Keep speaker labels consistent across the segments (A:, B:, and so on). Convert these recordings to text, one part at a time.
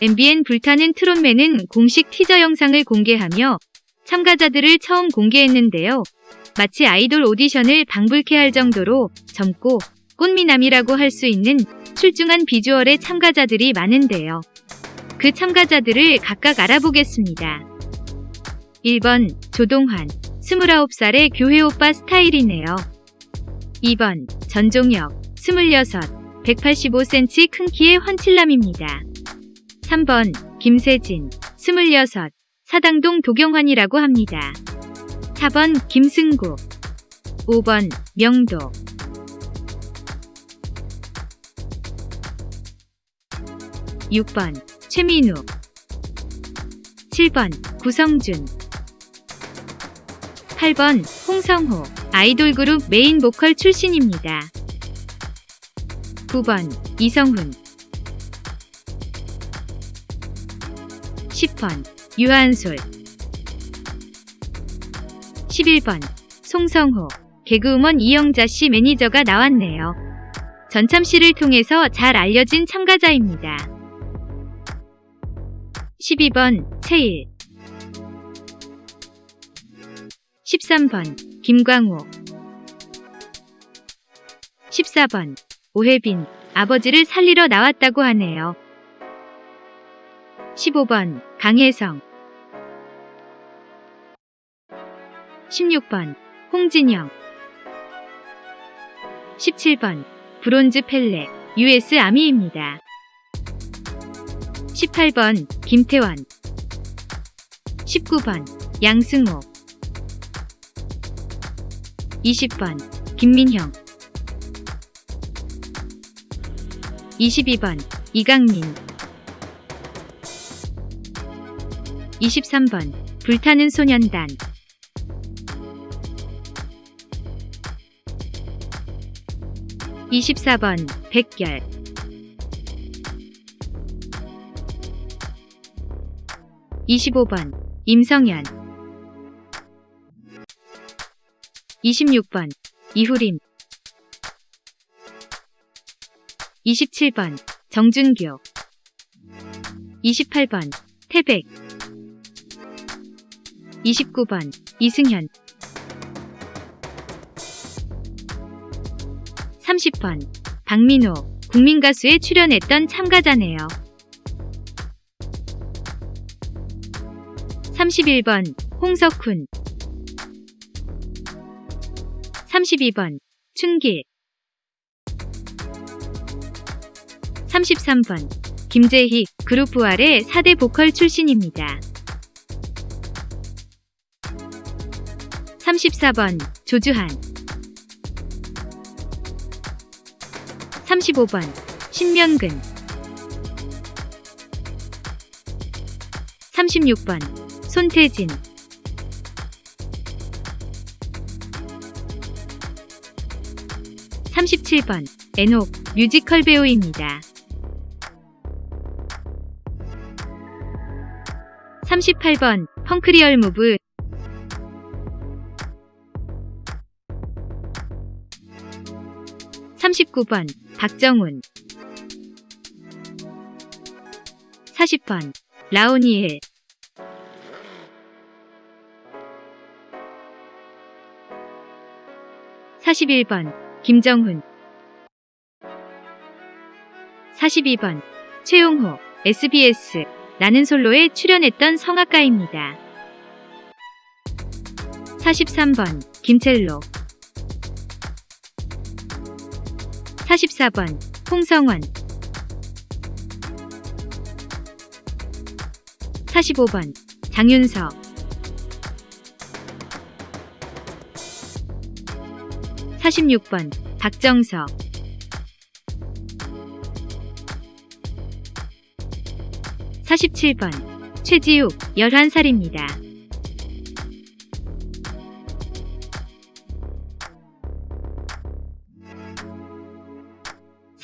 A: MBN 불타는 트롯맨은 공식 티저 영상을 공개하며 참가자들을 처음 공개했는데요. 마치 아이돌 오디션을 방불케 할 정도로 젊고 꽃미남이라고 할 수 있는 출중한 비주얼의 참가자들이 많은데요. 그 참가자들을 각각 알아보겠습니다. 1번 조동환 29살의 교회 오빠 스타일이네요. 2번 전종혁 26 185cm 큰 키의 헌칠남입니다. 3번 김세진 26 사당동 도경환이라고 합니다. 4번 김승구 5번 명도. 6번 최민우. 7번 구성준. 8번 홍성호 아이돌 그룹 메인 보컬 출신입니다. 9번 이성훈 10번 유한솔 11번 송성호 개그우먼 이영자 씨 매니저가 나왔네요. 전참시를 통해서 잘 알려진 참가자입니다. 12번 채일 13번 김광호 14번 오혜빈 아버지를 살리러 나왔다고 하네요. 15번 강혜성. 16번 홍진영. 17번 브론즈 펠레 US 아미입니다. 18번 김태원 19번 양승호 20번 김민형. 22번 이강민 23번 불타는 소년단. 24번 백결. 25번 임성현. 26번 이후림. 27번 정준교. 28번 태백 29번 이승현 30번 박민호 국민가수에 출연했던 참가자네요. 31번 홍석훈 32번 춘길 33번 김재희 그룹 부활의 4대 보컬 출신입니다. 34번 조주한. 35번 신명근. 36번 손태진. 37번 에녹 뮤지컬 배우입니다. 38번 펑크리얼 무브 39번 박정훈. 40번 라오니엘. 41번 김정훈. 42번 최용호 SBS 나는 솔로에 출연했던 성악가입니다. 43번 김첼로 44번 홍성원. 45번 장윤석. 46번 박정석. 47번 최지욱 11살입니다.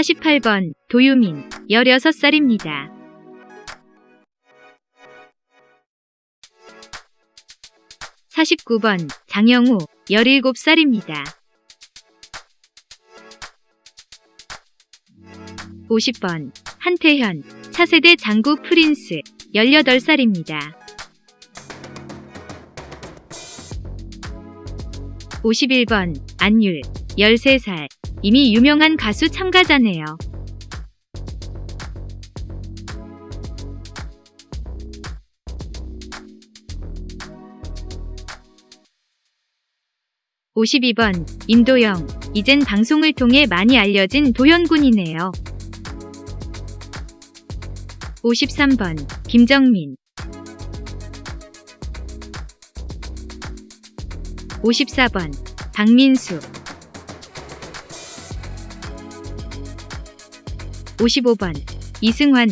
A: 48번 도유민 16살입니다. 49번 장영우 17살입니다. 50번 한태현 차세대 장구 프린스 18살입니다. 51번 안율 13살 이미 유명한 가수 참가자네요. (52번) 임도영 이젠 방송을 통해 많이 알려진 도현군이네요. 53번 김정민 54번 박민수 55번. 이승환.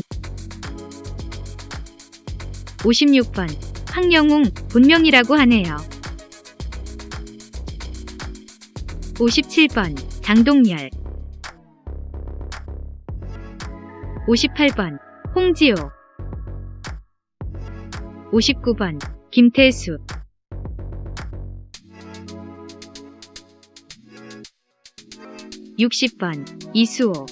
A: 56번. 황영웅 본명이라고 하네요. 57번. 장동열. 58번. 홍지호. 59번. 김태수. 60번. 이수호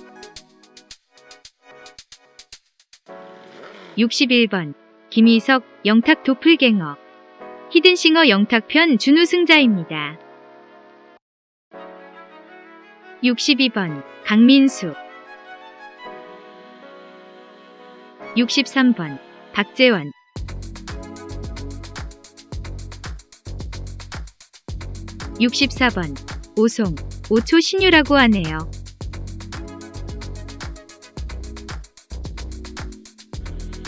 A: 61번. 김희석 영탁 도플갱어. 히든싱어 영탁편 준우승자입니다. 62번. 강민수. 63번. 박재원. 64번. 오송 5초 신유라고 하네요.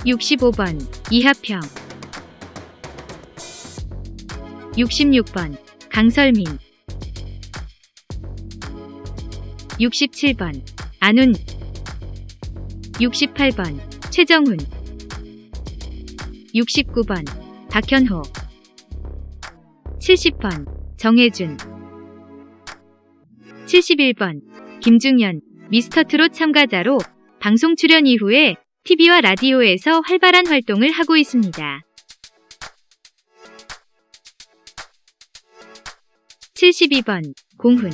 A: 65번 이하평. 66번 강설민. 67번 안훈. 68번 최정훈. 69번 박현호. 70번 정혜준. 71번 김중현 미스터트롯 참가자로 방송 출연 이후에 TV와 라디오에서 활발한 활동을 하고 있습니다. 72번 공훈.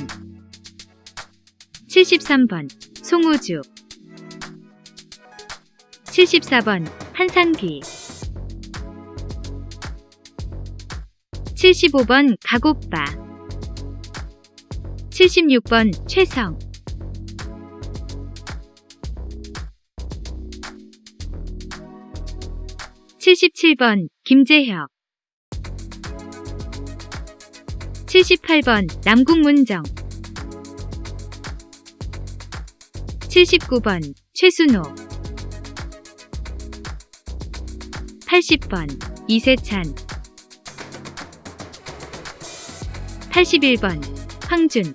A: 73번 송우주. 74번 한상귀 75번 가고빠. 76번 최성 77번 김재혁. 78번 남궁문정. 79번 최순호. 80번 이세찬. 81번 황준.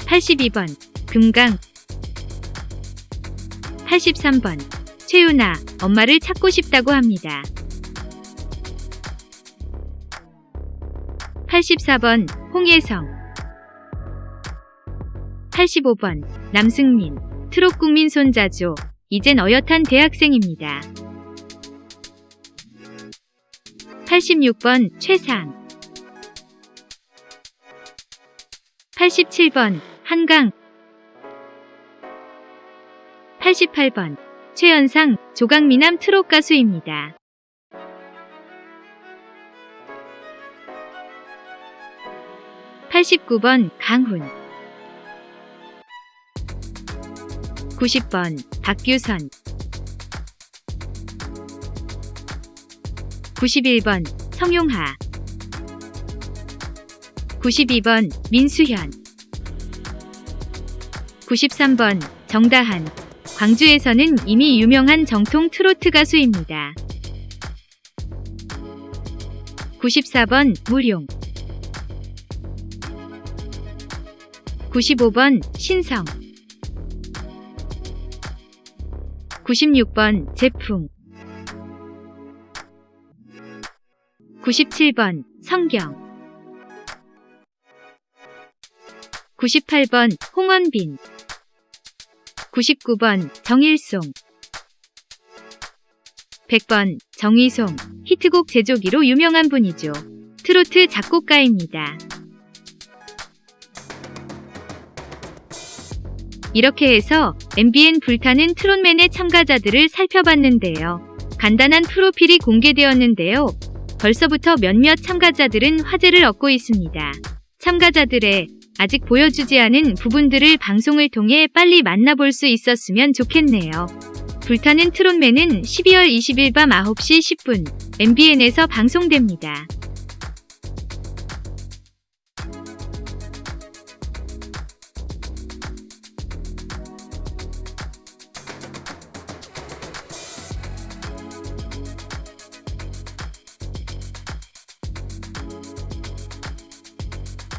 A: 82번 금강. 83번 최윤아 엄마를 찾고 싶다고 합니다. 84번 홍예성 85번 남승민 트롯 국민 손자죠. 이젠 어엿한 대학생입니다. 86번 최상 87번 한강 88번 최연상 조강미남 트롯 가수입니다. 89번 강훈. 90번 박규선. 91번 성용하. 92번 민수현. 93번 정다한 광주에서는 이미 유명한 정통 트로트 가수입니다. 94번 무룡. 95번 신성. 96번 제풍 97번 성경. 98번 홍원빈 99번 정일송 100번 정의송 히트곡 제조기로 유명한 분이죠. 트로트 작곡가입니다. 이렇게 해서 MBN 불타는 트롯맨의 참가자들을 살펴봤는데요. 간단한 프로필이 공개되었는데요. 벌써부터 몇몇 참가자들은 화제를 얻고 있습니다. 참가자들의 아직 보여주지 않은 부분들을 방송을 통해 빨리 만나볼 수 있었으면 좋겠네요. 불타는 트롯맨은 12월 20일 밤 9시 10분 MBN에서 방송됩니다.